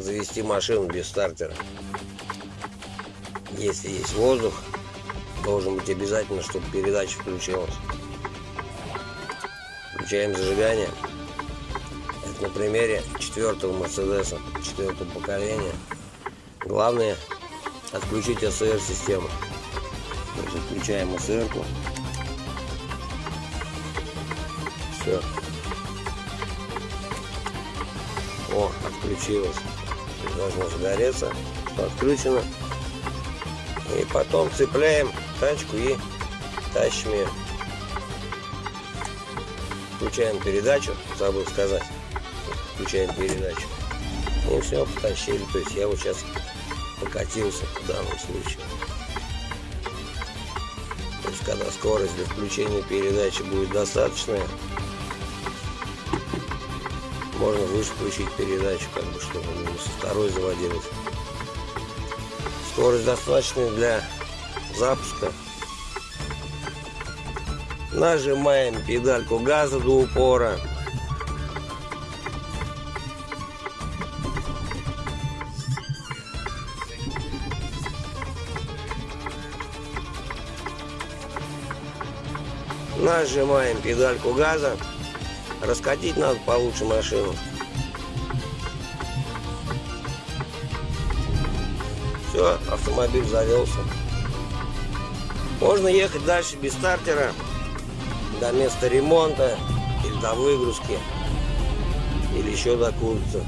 завести машину без стартера. Если есть воздух, должен быть обязательно, чтобы передача включилась. Включаем зажигание. Это на примере четвертого Мерседеса, четвертого поколения. Главное отключить СР-систему. Включаем СР-ку. Все. О, отключилось. Должно загореться. Что отключено. И потом цепляем тачку и тащим ее. Включаем передачу, забыл сказать. Включаем передачу. И все, потащили. То есть я вот сейчас покатился в данном случае. То есть когда скорость для включения передачи будет достаточная, можно выше включить передачу, как бы, чтобы не со второй заводилась. Скорость достаточная для запуска. Нажимаем педальку газа до упора. Нажимаем педальку газа. Раскатить надо получше машину. Все, автомобиль завелся. Можно ехать дальше без стартера до места ремонта или до выгрузки или еще до курицы.